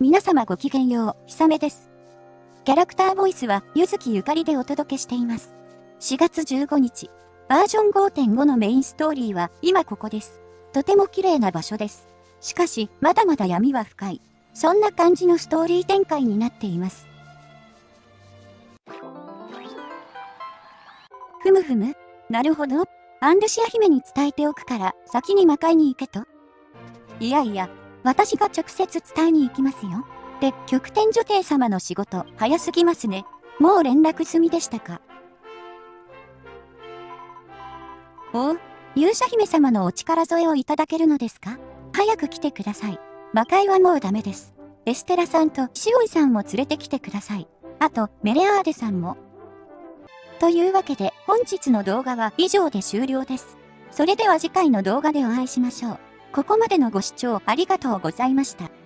皆様ごきげんよう、ひさめです。キャラクターボイスは、ゆずきゆかりでお届けしています。4月15日、バージョン5.5のメインストーリーは、今ここです。とても綺麗な場所です。しかし、まだまだ闇は深い。そんな感じのストーリー展開になっています。ふむふむ。なるほど。アンルシア姫に伝えておくから、先に魔界に行けと。いやいや、私が直接伝えに行きますよ。で、極天女帝様の仕事、早すぎますね。もう連絡済みでしたかおう、勇者姫様のお力添えをいただけるのですか早く来てください。魔界はもうダメです。エステラさんとシオイさんも連れてきてください。あと、メレアーデさんも。というわけで、本日の動画は以上で終了です。それでは次回の動画でお会いしましょう。ここまでのご視聴ありがとうございました。